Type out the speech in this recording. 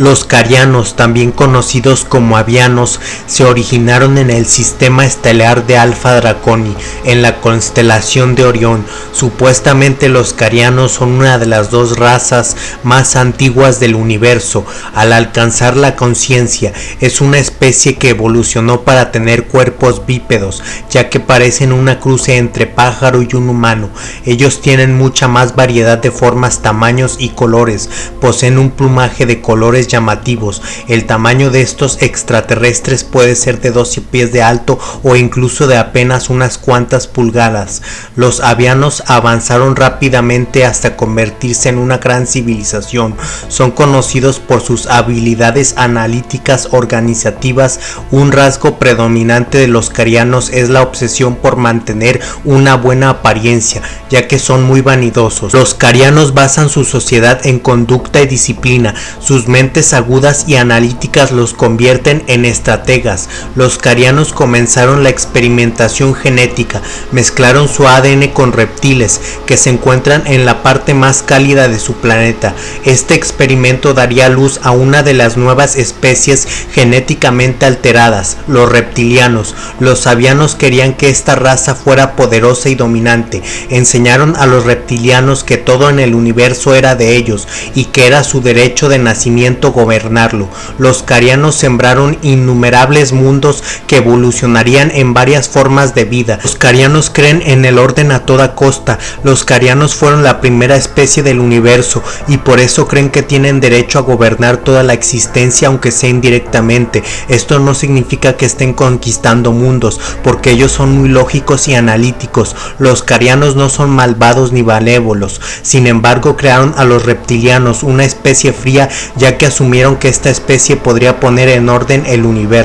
Los carianos, también conocidos como avianos, se originaron en el sistema estelar de Alpha Draconi, en la constelación de Orión. Supuestamente los carianos son una de las dos razas más antiguas del universo. Al alcanzar la conciencia, es una especie que evolucionó para tener cuerpos bípedos, ya que parecen una cruce entre pájaro y un humano. Ellos tienen mucha más variedad de formas, tamaños y colores. Poseen un plumaje de colores llamativos. El tamaño de estos extraterrestres puede ser de 12 pies de alto o incluso de apenas unas cuantas pulgadas. Los avianos avanzaron rápidamente hasta convertirse en una gran civilización. Son conocidos por sus habilidades analíticas organizativas. Un rasgo predominante de los carianos es la obsesión por mantener una buena apariencia, ya que son muy vanidosos. Los carianos basan su sociedad en conducta y disciplina. Sus mentes agudas y analíticas los convierten en estrategas. Los carianos comenzaron la experimentación genética, mezclaron su ADN con reptiles que se encuentran en la parte más cálida de su planeta. Este experimento daría luz a una de las nuevas especies genéticamente alteradas, los reptilianos. Los sabianos querían que esta raza fuera poderosa y dominante. Enseñaron a los reptilianos que todo en el universo era de ellos y que era su derecho de nacimiento gobernarlo. Los carianos sembraron innumerables mundos que evolucionarían en varias formas de vida. Los carianos creen en el orden a toda costa. Los carianos fueron la primera especie del universo y por eso creen que tienen derecho a gobernar toda la existencia aunque sea indirectamente. Esto no significa que estén conquistando mundos, porque ellos son muy lógicos y analíticos. Los carianos no son malvados ni malévolos. Sin embargo, crearon a los reptilianos, una especie fría ya que asumieron que esta especie podría poner en orden el universo.